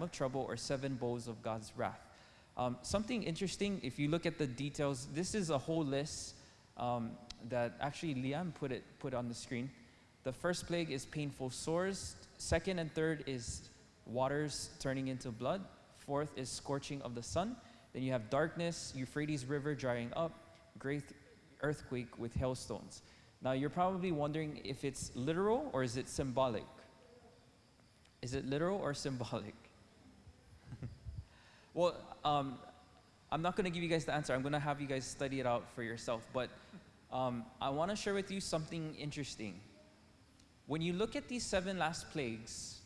of trouble or seven bowls of God's wrath. Um, something interesting, if you look at the details, this is a whole list um, that actually Liam put it put on the screen. The first plague is painful sores. Second and third is waters turning into blood. Fourth is scorching of the sun. Then you have darkness, Euphrates River drying up, great earthquake with hailstones. Now you're probably wondering if it's literal or is it symbolic? Is it literal or symbolic? Well, um, I'm not going to give you guys the answer. I'm going to have you guys study it out for yourself. But um, I want to share with you something interesting. When you look at these seven last plagues,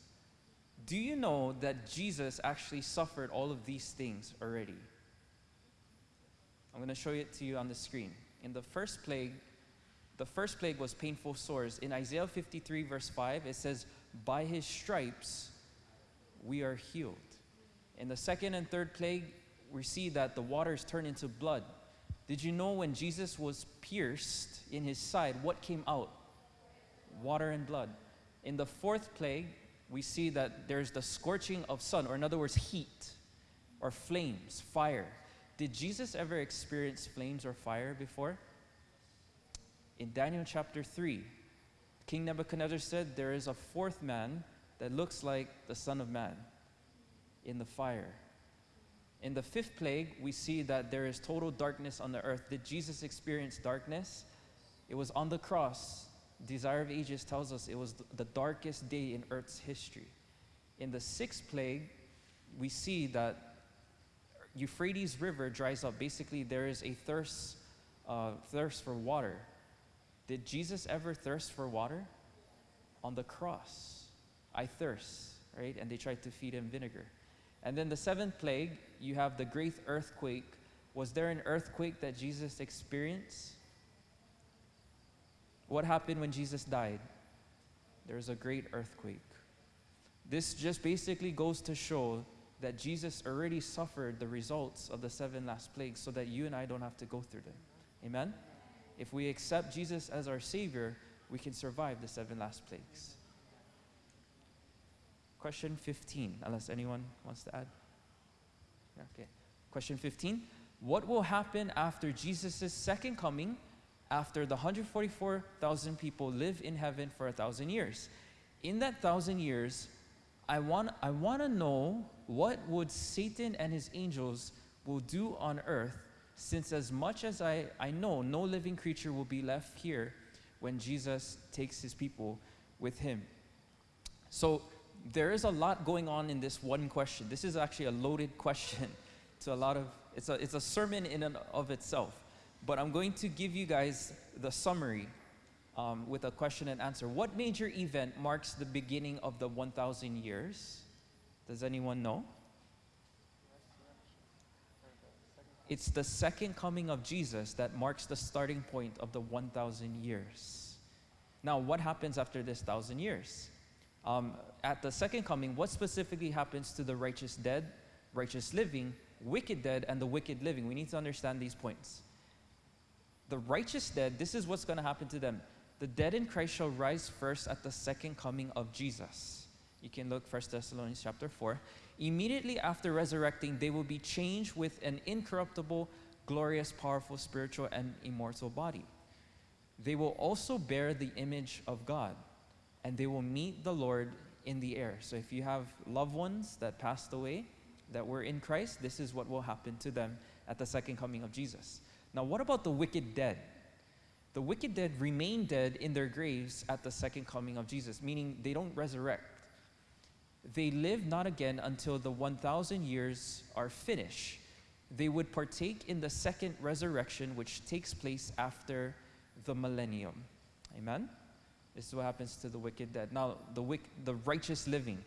do you know that Jesus actually suffered all of these things already? I'm going to show it to you on the screen. In the first plague, the first plague was painful sores. In Isaiah 53, verse 5, it says, By his stripes we are healed. In the second and third plague, we see that the waters turn into blood. Did you know when Jesus was pierced in his side, what came out? Water and blood. In the fourth plague, we see that there's the scorching of sun, or in other words, heat, or flames, fire. Did Jesus ever experience flames or fire before? In Daniel chapter 3, King Nebuchadnezzar said, There is a fourth man that looks like the Son of Man in the fire. In the fifth plague, we see that there is total darkness on the earth. Did Jesus experience darkness? It was on the cross. Desire of Ages tells us it was the darkest day in earth's history. In the sixth plague, we see that Euphrates River dries up. Basically, there is a thirst, uh, thirst for water. Did Jesus ever thirst for water? On the cross. I thirst, right? And they tried to feed him vinegar. And then the seventh plague, you have the great earthquake. Was there an earthquake that Jesus experienced? What happened when Jesus died? There was a great earthquake. This just basically goes to show that Jesus already suffered the results of the seven last plagues so that you and I don't have to go through them. Amen? If we accept Jesus as our Savior, we can survive the seven last plagues. Question 15, unless anyone wants to add. Okay. Question 15 What will happen after Jesus' second coming, after the 144,000 people live in heaven for a thousand years? In that thousand years, I want, I want to know what would Satan and his angels will do on earth since as much as I, I know, no living creature will be left here when Jesus takes his people with him. So there is a lot going on in this one question. This is actually a loaded question to a lot of, it's a, it's a sermon in and of itself. But I'm going to give you guys the summary um, with a question and answer. What major event marks the beginning of the 1,000 years? Does anyone know? It's the second coming of Jesus that marks the starting point of the 1,000 years. Now, what happens after this 1,000 years? Um, at the second coming, what specifically happens to the righteous dead, righteous living, wicked dead, and the wicked living? We need to understand these points. The righteous dead, this is what's going to happen to them. The dead in Christ shall rise first at the second coming of Jesus. You can look 1 Thessalonians chapter 4. Immediately after resurrecting, they will be changed with an incorruptible, glorious, powerful, spiritual, and immortal body. They will also bear the image of God, and they will meet the Lord in the air. So if you have loved ones that passed away, that were in Christ, this is what will happen to them at the second coming of Jesus. Now, what about the wicked dead? The wicked dead remain dead in their graves at the second coming of Jesus, meaning they don't resurrect they live not again until the 1,000 years are finished. They would partake in the second resurrection, which takes place after the millennium. Amen? This is what happens to the wicked dead. Now, the, wick, the righteous living.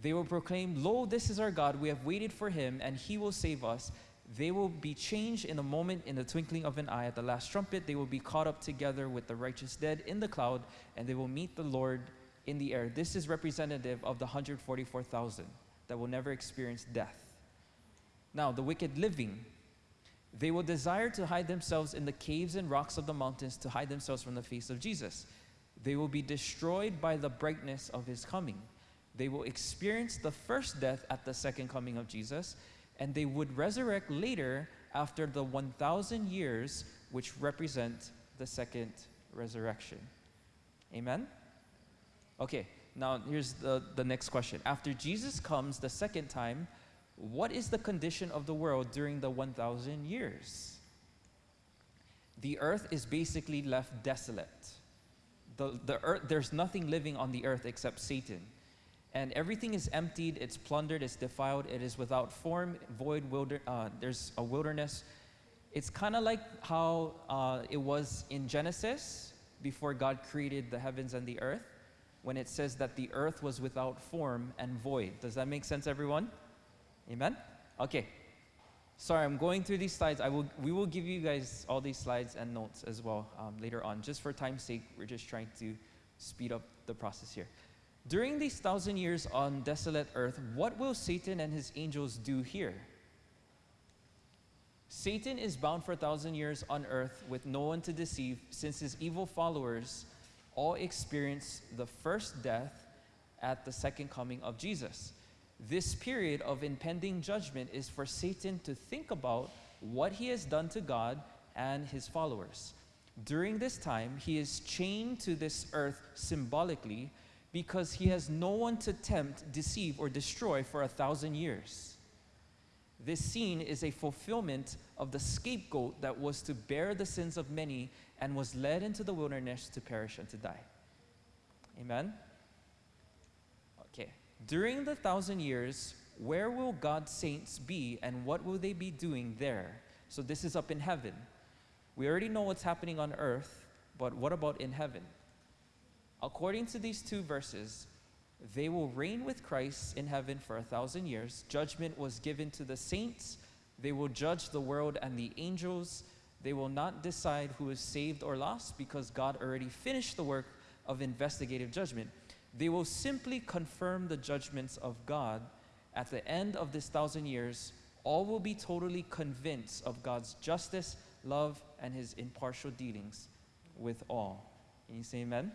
They will proclaim, Lo, this is our God. We have waited for him, and he will save us. They will be changed in a moment, in the twinkling of an eye. At the last trumpet, they will be caught up together with the righteous dead in the cloud, and they will meet the Lord in the air. This is representative of the 144,000 that will never experience death. Now, the wicked living, they will desire to hide themselves in the caves and rocks of the mountains to hide themselves from the face of Jesus. They will be destroyed by the brightness of his coming. They will experience the first death at the second coming of Jesus, and they would resurrect later after the 1,000 years, which represent the second resurrection. Amen? Okay, now here's the, the next question. After Jesus comes the second time, what is the condition of the world during the 1,000 years? The earth is basically left desolate. The, the earth, there's nothing living on the earth except Satan. And everything is emptied, it's plundered, it's defiled, it is without form, void, wilder, uh, there's a wilderness. It's kind of like how uh, it was in Genesis before God created the heavens and the earth, when it says that the earth was without form and void. Does that make sense, everyone? Amen? Okay. Sorry, I'm going through these slides. I will, we will give you guys all these slides and notes as well um, later on. Just for time's sake, we're just trying to speed up the process here. During these thousand years on desolate earth, what will Satan and his angels do here? Satan is bound for a thousand years on earth with no one to deceive, since his evil followers all experience the first death at the second coming of Jesus. This period of impending judgment is for Satan to think about what he has done to God and his followers. During this time, he is chained to this earth symbolically because he has no one to tempt, deceive, or destroy for a thousand years. This scene is a fulfillment of the scapegoat that was to bear the sins of many and was led into the wilderness to perish and to die. Amen? During the thousand years, where will God's saints be and what will they be doing there? So this is up in heaven. We already know what's happening on earth, but what about in heaven? According to these two verses, they will reign with Christ in heaven for a thousand years. Judgment was given to the saints. They will judge the world and the angels. They will not decide who is saved or lost because God already finished the work of investigative judgment. They will simply confirm the judgments of God. At the end of this thousand years, all will be totally convinced of God's justice, love, and his impartial dealings with all. Can you say amen?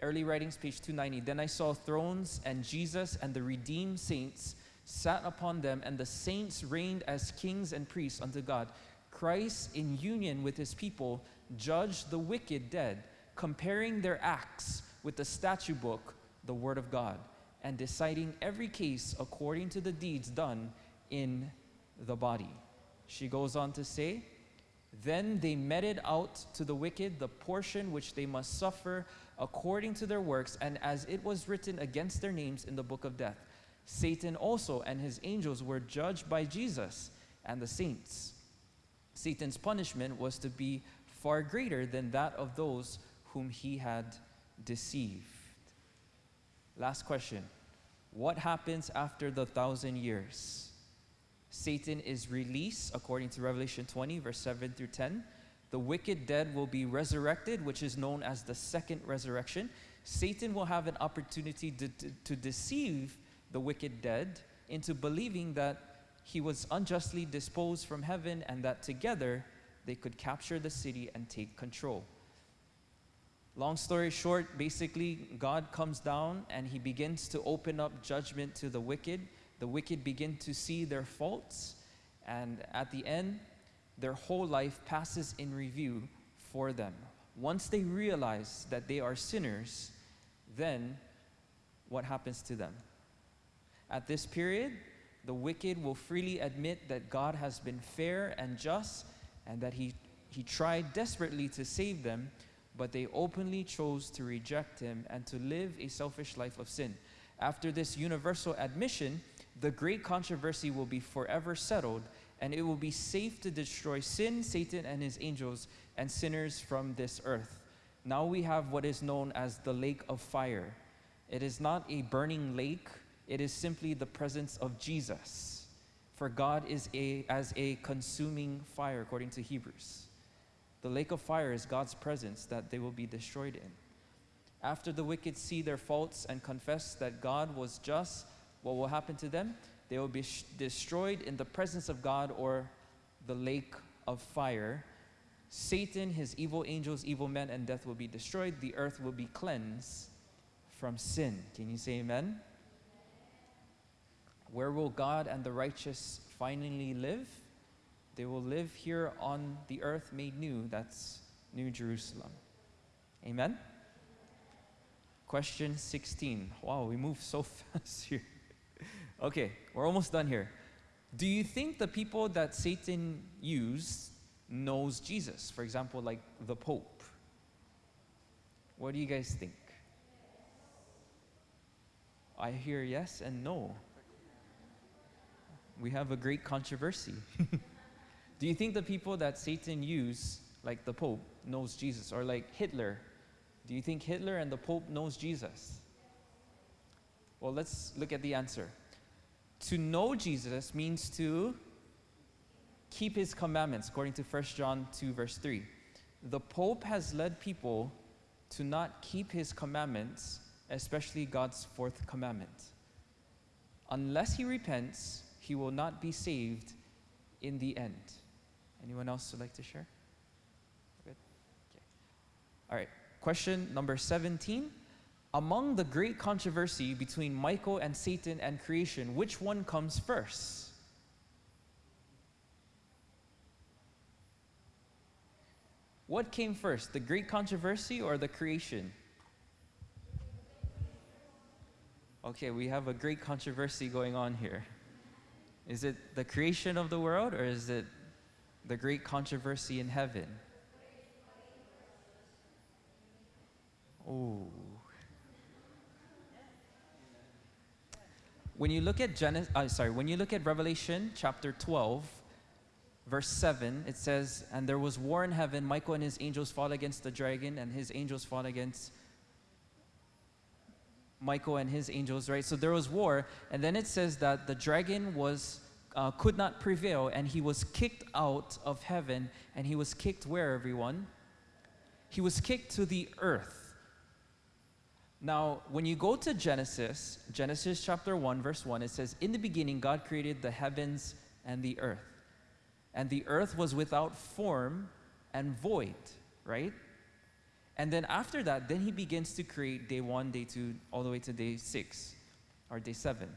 Early writings, page 290. Then I saw thrones, and Jesus and the redeemed saints sat upon them, and the saints reigned as kings and priests unto God. Christ, in union with his people, judged the wicked dead, comparing their acts with the statute book, the word of God, and deciding every case according to the deeds done in the body. She goes on to say, Then they meted out to the wicked the portion which they must suffer according to their works, and as it was written against their names in the book of death. Satan also and his angels were judged by Jesus and the saints. Satan's punishment was to be far greater than that of those whom he had deceived. Last question What happens after the thousand years? Satan is released according to Revelation 20, verse 7 through 10. The wicked dead will be resurrected, which is known as the second resurrection. Satan will have an opportunity to, to, to deceive the wicked dead into believing that he was unjustly disposed from heaven and that together they could capture the city and take control. Long story short, basically, God comes down and he begins to open up judgment to the wicked. The wicked begin to see their faults, and at the end, their whole life passes in review for them. Once they realize that they are sinners, then what happens to them? At this period, the wicked will freely admit that God has been fair and just and that he, he tried desperately to save them, but they openly chose to reject him and to live a selfish life of sin. After this universal admission, the great controversy will be forever settled and it will be safe to destroy sin, Satan, and his angels and sinners from this earth. Now we have what is known as the lake of fire. It is not a burning lake, it is simply the presence of Jesus. For God is a, as a consuming fire, according to Hebrews. The lake of fire is God's presence that they will be destroyed in. After the wicked see their faults and confess that God was just, what will happen to them? They will be destroyed in the presence of God or the lake of fire. Satan, his evil angels, evil men, and death will be destroyed. The earth will be cleansed from sin. Can you say amen? Where will God and the righteous finally live? They will live here on the earth made new. That's New Jerusalem. Amen? Question 16. Wow, we move so fast here. okay, we're almost done here. Do you think the people that Satan used knows Jesus? For example, like the Pope. What do you guys think? I hear yes and no. We have a great controversy. do you think the people that Satan used, like the Pope, knows Jesus? Or like Hitler, do you think Hitler and the Pope knows Jesus? Well, let's look at the answer. To know Jesus means to keep his commandments, according to 1 John 2, verse 3. The Pope has led people to not keep his commandments, especially God's fourth commandment. Unless he repents, he will not be saved in the end. Anyone else would like to share? Good. Okay. All right. Question number 17. Among the great controversy between Michael and Satan and creation, which one comes first? What came first, the great controversy or the creation? Okay, we have a great controversy going on here. Is it the creation of the world or is it the great controversy in heaven? Oh. When you look at Genesis, uh, sorry, when you look at Revelation chapter 12, verse 7, it says, And there was war in heaven. Michael and his angels fought against the dragon, and his angels fought against Michael and his angels, right? So there was war. And then it says that the dragon was uh, could not prevail, and he was kicked out of heaven, and he was kicked where, everyone? He was kicked to the earth. Now, when you go to Genesis, Genesis chapter 1, verse 1, it says, In the beginning, God created the heavens and the earth. And the earth was without form and void, right? And then after that, then he begins to create day one, day two, all the way to day six or day seven,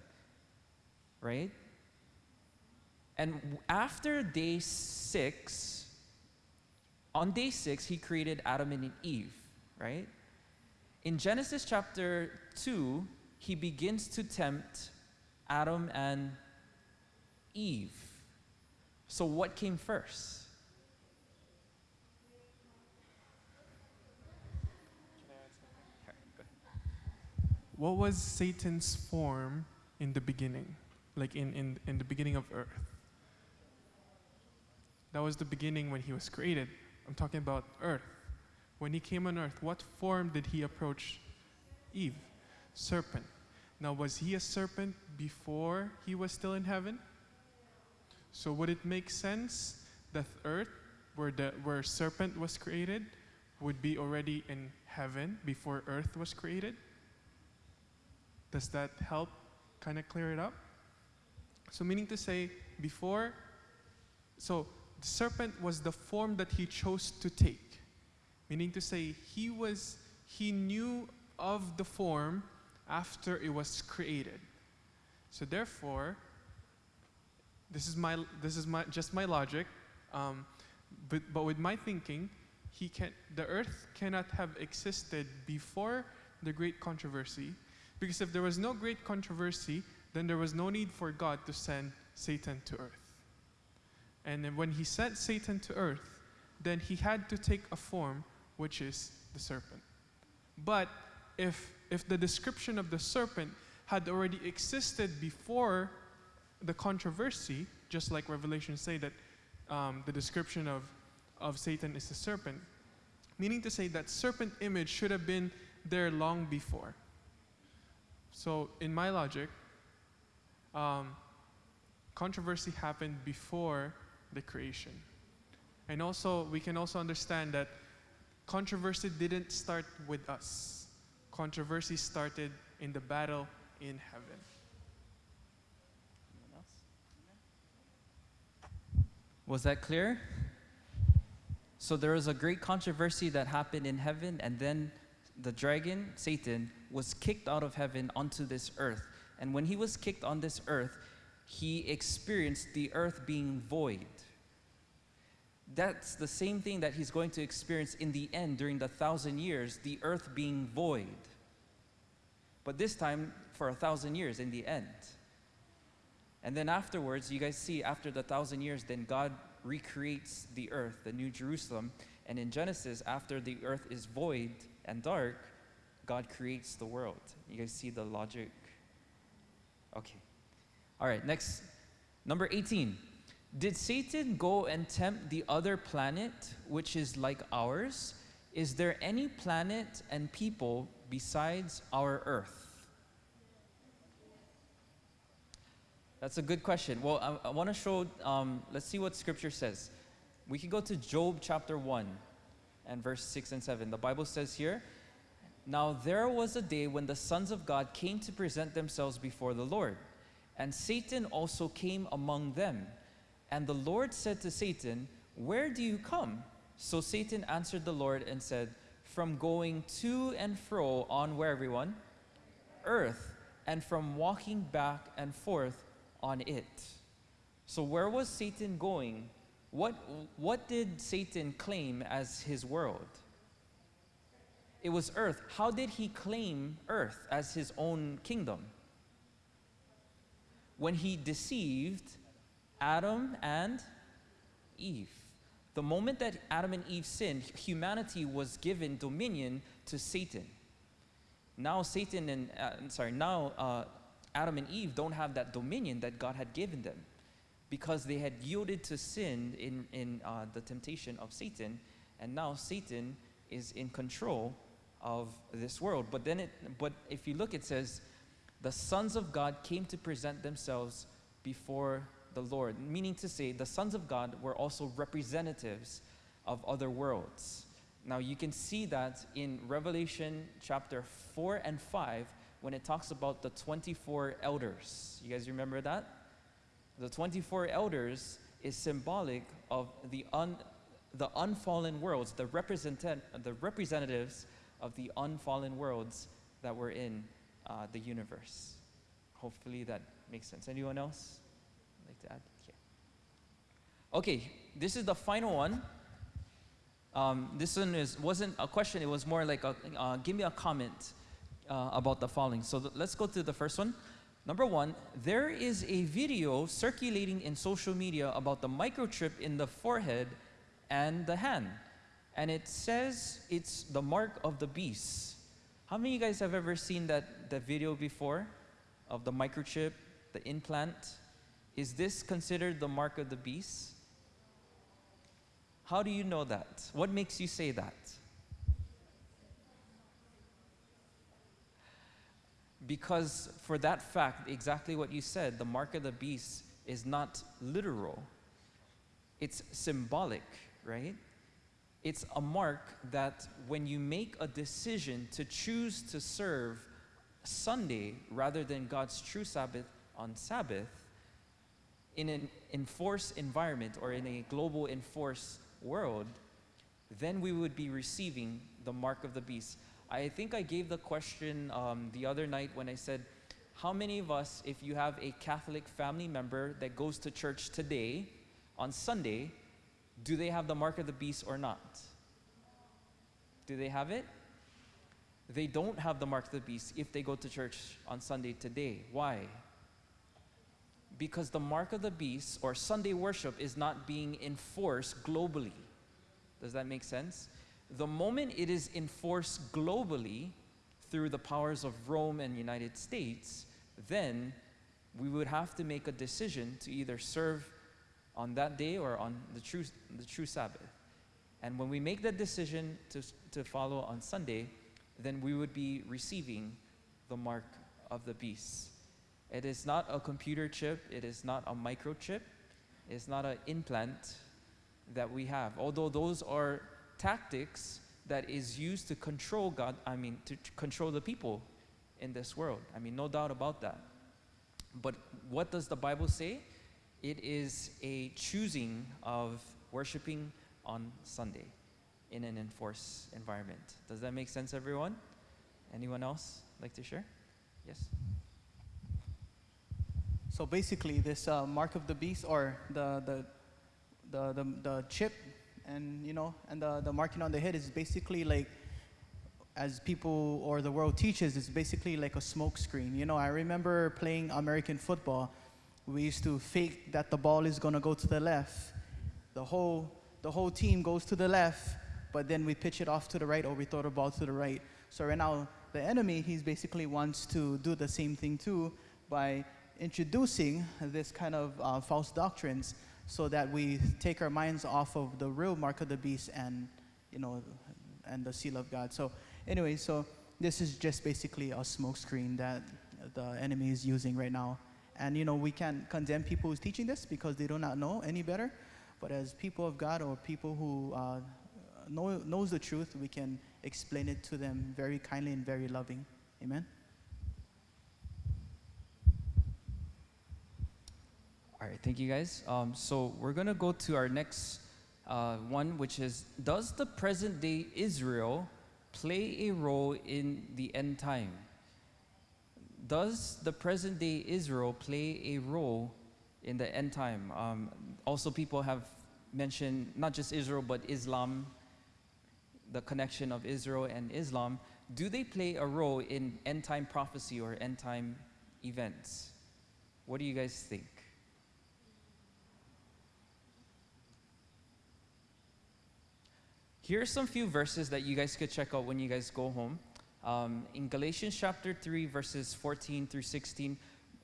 right? And after day six, on day six, he created Adam and Eve, right? In Genesis chapter 2, he begins to tempt Adam and Eve. So, what came first? What was Satan's form in the beginning? Like in, in, in the beginning of earth? That was the beginning when he was created. I'm talking about earth. When he came on earth, what form did he approach Eve? Serpent. Now, was he a serpent before he was still in heaven? So, would it make sense that earth, where, the, where serpent was created, would be already in heaven before earth was created? Does that help kind of clear it up? So, meaning to say, before, so the serpent was the form that he chose to take. Meaning to say, he was, he knew of the form after it was created. So therefore, this is my, this is my, just my logic, um, but, but with my thinking, he can, the earth cannot have existed before the great controversy, because if there was no great controversy, then there was no need for God to send Satan to earth. And then when he sent Satan to earth, then he had to take a form which is the serpent. But if, if the description of the serpent had already existed before the controversy, just like Revelation say that um, the description of, of Satan is the serpent, meaning to say that serpent image should have been there long before. So in my logic, um, controversy happened before the creation. And also, we can also understand that controversy didn't start with us. Controversy started in the battle in heaven. Was that clear? So there was a great controversy that happened in heaven, and then the dragon, Satan, was kicked out of heaven onto this earth. And when he was kicked on this earth, he experienced the earth being void. That's the same thing that he's going to experience in the end during the thousand years, the earth being void. But this time for a thousand years in the end. And then afterwards, you guys see after the thousand years, then God recreates the earth, the New Jerusalem. And in Genesis, after the earth is void and dark, God creates the world. You guys see the logic? Okay. All right, next. Number 18. Did Satan go and tempt the other planet, which is like ours? Is there any planet and people besides our earth? That's a good question. Well, I, I want to show, um, let's see what scripture says. We can go to Job chapter 1 and verse 6 and 7. The Bible says here, Now there was a day when the sons of God came to present themselves before the Lord, and Satan also came among them. And the Lord said to Satan, Where do you come? So Satan answered the Lord and said, From going to and fro on where everyone? Earth, and from walking back and forth on it. So where was Satan going? What, what did Satan claim as his world? It was earth. How did he claim earth as his own kingdom? When he deceived Adam and Eve. The moment that Adam and Eve sinned, humanity was given dominion to Satan. Now Satan and, uh, sorry, now uh, Adam and Eve don't have that dominion that God had given them because they had yielded to sin in, in uh, the temptation of Satan, and now Satan is in control of this world. But then, it, but if you look, it says, the sons of God came to present themselves before the Lord, meaning to say, the sons of God were also representatives of other worlds. Now you can see that in Revelation chapter 4 and 5 when it talks about the 24 elders. You guys remember that? The 24 elders is symbolic of the, un, the unfallen worlds, the, represent, the representatives of the unfallen worlds that we're in uh, the universe. Hopefully that makes sense. Anyone else like to add? Okay, this is the final one. Um, this one is, wasn't a question, it was more like a, uh, give me a comment uh, about the following. So th let's go to the first one. Number one, there is a video circulating in social media about the microchip in the forehead and the hand. And it says it's the mark of the beast. How many of you guys have ever seen that, that video before of the microchip, the implant? Is this considered the mark of the beast? How do you know that? What makes you say that? Because for that fact, exactly what you said, the mark of the beast is not literal. It's symbolic, right? It's a mark that when you make a decision to choose to serve Sunday rather than God's true Sabbath on Sabbath, in an enforced environment or in a global enforced world, then we would be receiving the mark of the beast. I think I gave the question um, the other night when I said, how many of us, if you have a Catholic family member that goes to church today, on Sunday, do they have the mark of the beast or not? Do they have it? They don't have the mark of the beast if they go to church on Sunday today. Why? Because the mark of the beast or Sunday worship is not being enforced globally. Does that make sense? The moment it is enforced globally through the powers of Rome and United States, then we would have to make a decision to either serve on that day or on the true, the true Sabbath. And when we make that decision to, to follow on Sunday, then we would be receiving the mark of the beast. It is not a computer chip, it is not a microchip, it is not an implant that we have. Although those are tactics that is used to control God, I mean, to control the people in this world. I mean, no doubt about that. But what does the Bible say? It is a choosing of worshiping on Sunday in an enforced environment. Does that make sense, everyone? Anyone else like to share? Yes. So basically, this uh, mark of the beast, or the the the the, the chip, and you know, and the, the marking on the head is basically like, as people or the world teaches, it's basically like a smoke screen. You know, I remember playing American football. We used to fake that the ball is gonna go to the left. The whole the whole team goes to the left, but then we pitch it off to the right, or we throw the ball to the right. So right now, the enemy, he's basically wants to do the same thing too by introducing this kind of uh, false doctrines so that we take our minds off of the real mark of the beast and you know and the seal of god so anyway so this is just basically a smokescreen that the enemy is using right now and you know we can't condemn people who's teaching this because they do not know any better but as people of god or people who uh, know, knows the truth we can explain it to them very kindly and very loving amen All right, thank you guys. Um, so we're gonna go to our next uh, one, which is Does the present day Israel play a role in the end time? Does the present day Israel play a role in the end time? Um, also, people have mentioned not just Israel, but Islam, the connection of Israel and Islam. Do they play a role in end time prophecy or end time events? What do you guys think? Here are some few verses that you guys could check out when you guys go home. Um, in Galatians chapter 3, verses 14 through 16,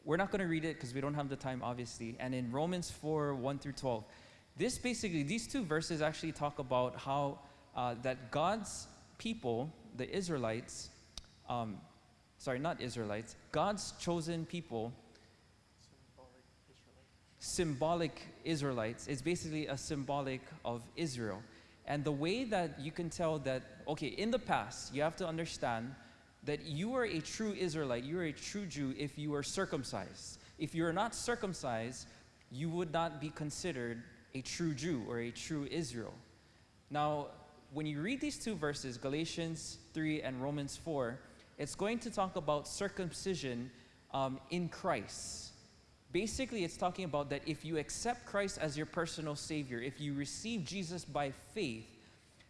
we're not going to read it because we don't have the time, obviously. And in Romans 4, 1 through 12, this basically, these two verses actually talk about how uh, that God's people, the Israelites, um, sorry, not Israelites, God's chosen people, symbolic Israelites, is basically a symbolic of Israel. And the way that you can tell that, okay, in the past, you have to understand that you are a true Israelite, you are a true Jew if you are circumcised. If you are not circumcised, you would not be considered a true Jew or a true Israel. Now, when you read these two verses, Galatians 3 and Romans 4, it's going to talk about circumcision um, in Christ. Basically, it's talking about that if you accept Christ as your personal Savior, if you receive Jesus by faith,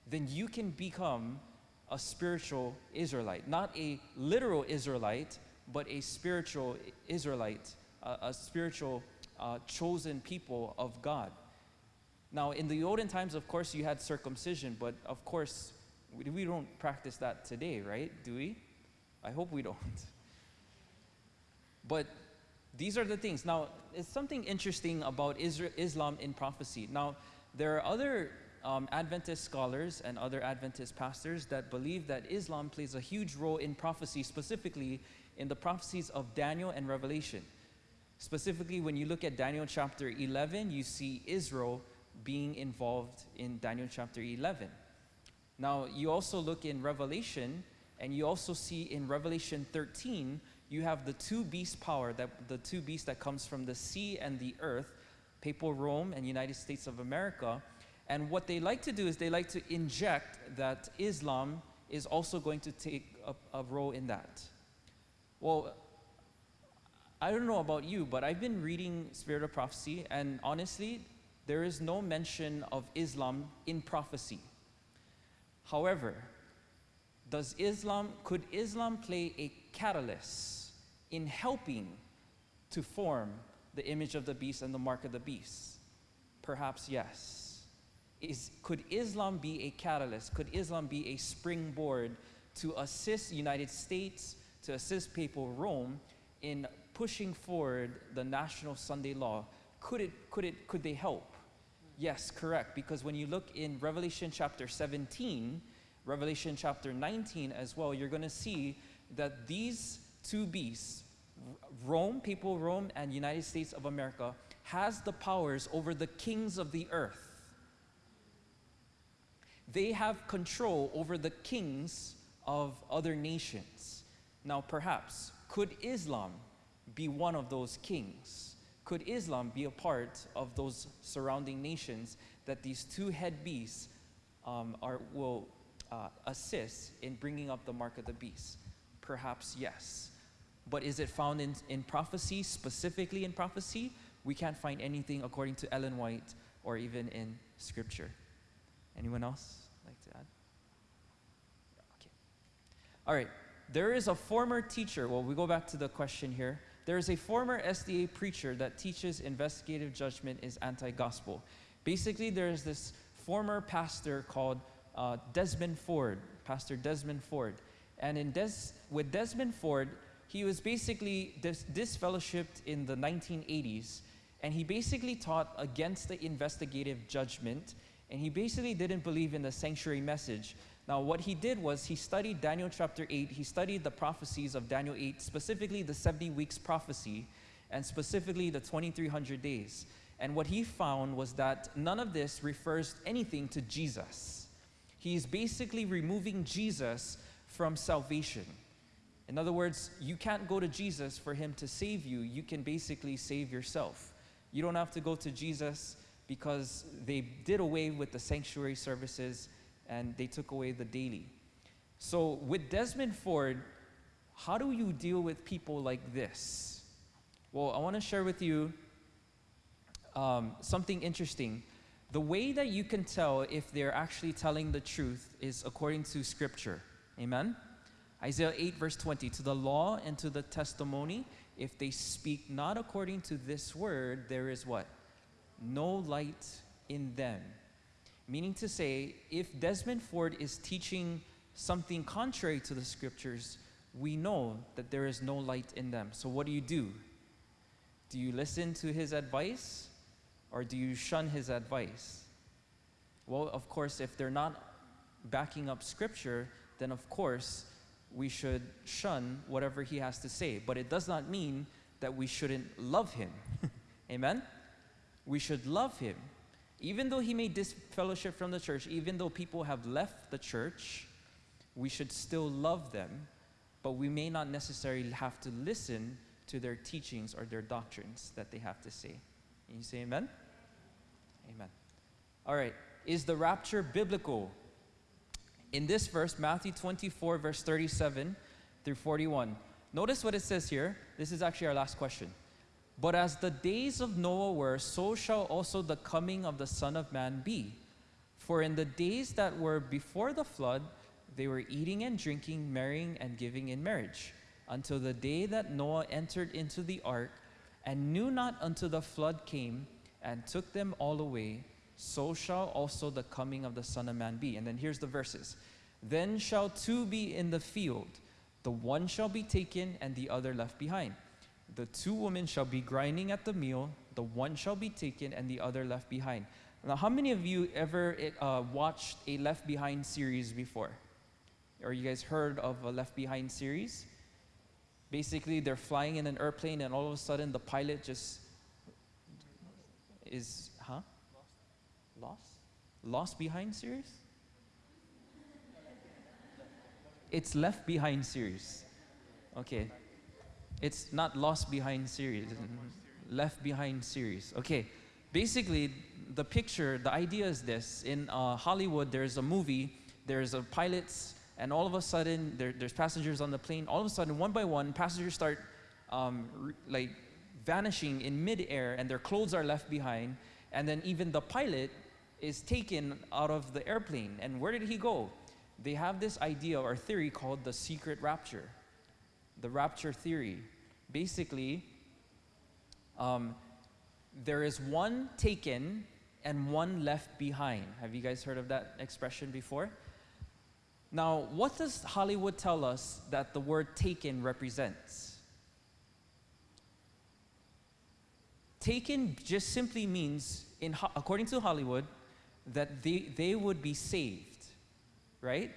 then you can become a spiritual Israelite. Not a literal Israelite, but a spiritual Israelite, a, a spiritual uh, chosen people of God. Now, in the olden times, of course, you had circumcision, but of course, we, we don't practice that today, right? Do we? I hope we don't. But these are the things. Now, it's something interesting about Islam in prophecy. Now, there are other um, Adventist scholars and other Adventist pastors that believe that Islam plays a huge role in prophecy, specifically in the prophecies of Daniel and Revelation. Specifically, when you look at Daniel chapter 11, you see Israel being involved in Daniel chapter 11. Now, you also look in Revelation, and you also see in Revelation 13 you have the two beast power, that, the two beasts that comes from the sea and the earth, Papal Rome and United States of America. And what they like to do is they like to inject that Islam is also going to take a, a role in that. Well, I don't know about you, but I've been reading Spirit of Prophecy, and honestly, there is no mention of Islam in prophecy. However, does Islam, could Islam play a catalyst in helping to form the image of the beast and the mark of the beast? Perhaps yes. Is, could Islam be a catalyst? Could Islam be a springboard to assist United States, to assist Papal Rome in pushing forward the national Sunday law? Could, it, could, it, could they help? Yes, correct. Because when you look in Revelation chapter 17, Revelation chapter 19 as well, you're going to see that these two beasts, Rome, Papal Rome, and United States of America, has the powers over the kings of the earth. They have control over the kings of other nations. Now, perhaps, could Islam be one of those kings? Could Islam be a part of those surrounding nations that these two head beasts um, are, will uh, assist in bringing up the mark of the beast? Perhaps yes. But is it found in, in prophecy, specifically in prophecy? We can't find anything according to Ellen White or even in scripture. Anyone else like to add? Okay. All right. There is a former teacher. Well, we go back to the question here. There is a former SDA preacher that teaches investigative judgment is anti gospel. Basically, there is this former pastor called uh, Desmond Ford, Pastor Desmond Ford. And in Des- with Desmond Ford, he was basically dis- disfellowshipped in the 1980s, and he basically taught against the investigative judgment, and he basically didn't believe in the sanctuary message. Now, what he did was he studied Daniel chapter 8, he studied the prophecies of Daniel 8, specifically the 70 weeks prophecy, and specifically the 2300 days. And what he found was that none of this refers anything to Jesus. He's basically removing Jesus from salvation. In other words, you can't go to Jesus for him to save you. You can basically save yourself. You don't have to go to Jesus because they did away with the sanctuary services and they took away the daily. So, with Desmond Ford, how do you deal with people like this? Well, I want to share with you um, something interesting. The way that you can tell if they're actually telling the truth is according to Scripture. Amen? Isaiah 8, verse 20 To the law and to the testimony, if they speak not according to this word, there is what? No light in them. Meaning to say, if Desmond Ford is teaching something contrary to the scriptures, we know that there is no light in them. So, what do you do? Do you listen to his advice or do you shun his advice? Well, of course, if they're not backing up scripture, then of course we should shun whatever he has to say. But it does not mean that we shouldn't love him. Amen? We should love him. Even though he may disfellowship from the church, even though people have left the church, we should still love them, but we may not necessarily have to listen to their teachings or their doctrines that they have to say. Can you say amen? Amen. All right. Is the rapture biblical? In this verse, Matthew 24, verse 37 through 41, notice what it says here. This is actually our last question. But as the days of Noah were, so shall also the coming of the Son of Man be. For in the days that were before the flood, they were eating and drinking, marrying and giving in marriage, until the day that Noah entered into the ark, and knew not until the flood came and took them all away, so shall also the coming of the Son of Man be. And then here's the verses Then shall two be in the field, the one shall be taken, and the other left behind. The two women shall be grinding at the mill, the one shall be taken, and the other left behind. Now, how many of you ever uh, watched a Left Behind series before? Or you guys heard of a Left Behind series? Basically, they're flying in an airplane, and all of a sudden, the pilot just is? Lost? Lost Behind series? It's Left Behind series. Okay. It's not Lost Behind series, Left Behind series. Okay, basically, the picture, the idea is this: in uh, Hollywood, there's a movie, there's a pilots, and all of a sudden, there, there's passengers on the plane. All of a sudden, one by one, passengers start um, like vanishing in midair, and their clothes are left behind, and then even the pilot is taken out of the airplane. And where did he go? They have this idea or theory called the secret rapture the rapture theory. Basically, um, there is one taken and one left behind. Have you guys heard of that expression before? Now, what does Hollywood tell us that the word taken represents? Taken just simply means, in, according to Hollywood, that they, they would be saved, right?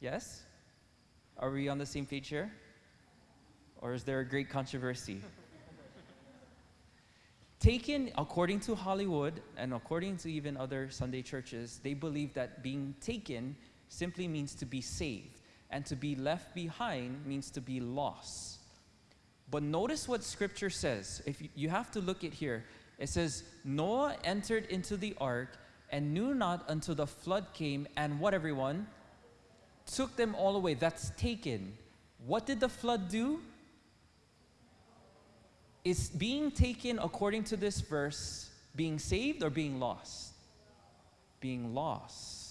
Yes? Are we on the same page here? Or is there a great controversy? taken, according to Hollywood and according to even other Sunday churches, they believe that being taken simply means to be saved, and to be left behind means to be lost. But notice what scripture says. If you, you have to look at here, it says, Noah entered into the ark and knew not until the flood came, and what everyone? Took them all away. That's taken. What did the flood do? Is being taken according to this verse being saved or being lost? Being lost.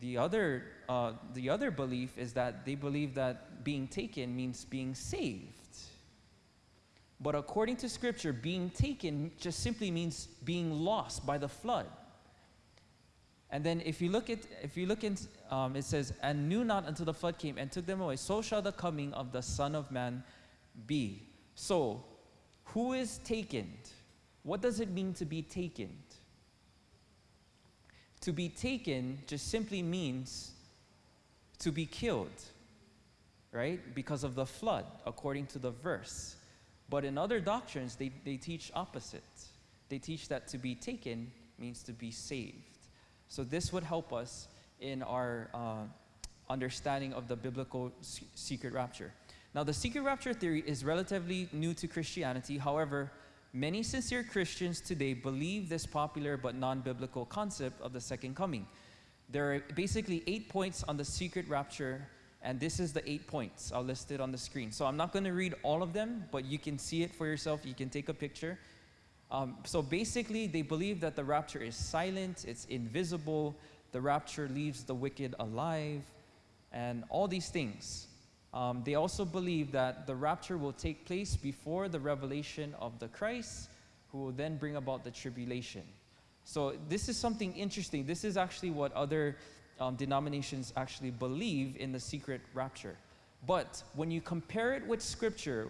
The other, uh, the other belief is that they believe that being taken means being saved. But according to scripture, being taken just simply means being lost by the flood. And then if you look at, if you look in, um, it says, and knew not until the flood came and took them away, so shall the coming of the Son of Man be. So, who is taken? What does it mean to be taken? To be taken just simply means to be killed, right? Because of the flood, according to the verse. But in other doctrines, they, they teach opposite. They teach that to be taken means to be saved. So this would help us in our uh, understanding of the biblical secret rapture. Now, the secret rapture theory is relatively new to Christianity. However, many sincere Christians today believe this popular but non biblical concept of the second coming. There are basically eight points on the secret rapture, and this is the eight points. I'll list it on the screen. So I'm not going to read all of them, but you can see it for yourself. You can take a picture. Um, so basically, they believe that the rapture is silent, it's invisible, the rapture leaves the wicked alive, and all these things. Um, they also believe that the rapture will take place before the revelation of the Christ, who will then bring about the tribulation. So, this is something interesting. This is actually what other um, denominations actually believe in the secret rapture. But when you compare it with Scripture,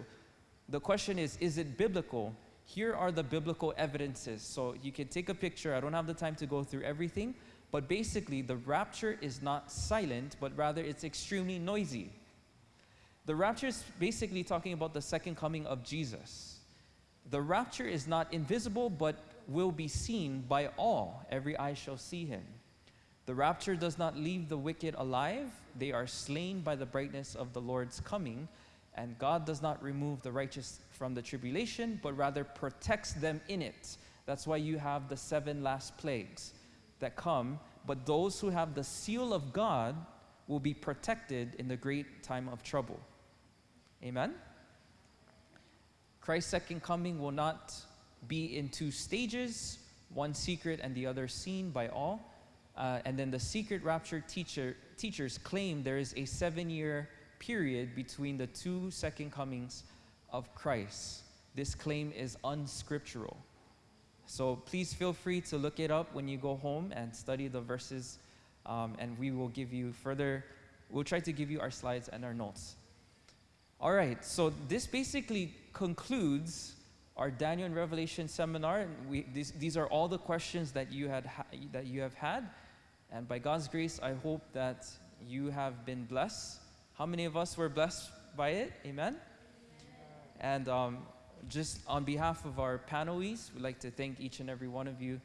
the question is is it biblical? Here are the biblical evidences. So, you can take a picture. I don't have the time to go through everything. But basically, the rapture is not silent, but rather it's extremely noisy. The rapture is basically talking about the second coming of Jesus. The rapture is not invisible, but will be seen by all. Every eye shall see him. The rapture does not leave the wicked alive, they are slain by the brightness of the Lord's coming. And God does not remove the righteous from the tribulation, but rather protects them in it. That's why you have the seven last plagues that come. But those who have the seal of God will be protected in the great time of trouble. Amen? Christ's second coming will not be in two stages, one secret and the other seen by all. Uh, and then the secret rapture teacher, teachers claim there is a seven year period between the two second comings of Christ. This claim is unscriptural. So please feel free to look it up when you go home and study the verses, um, and we will give you further, we'll try to give you our slides and our notes. All right, so this basically concludes our Daniel and Revelation seminar. We, these, these are all the questions that you, had ha- that you have had. And by God's grace, I hope that you have been blessed. How many of us were blessed by it? Amen? And um, just on behalf of our panelists, we'd like to thank each and every one of you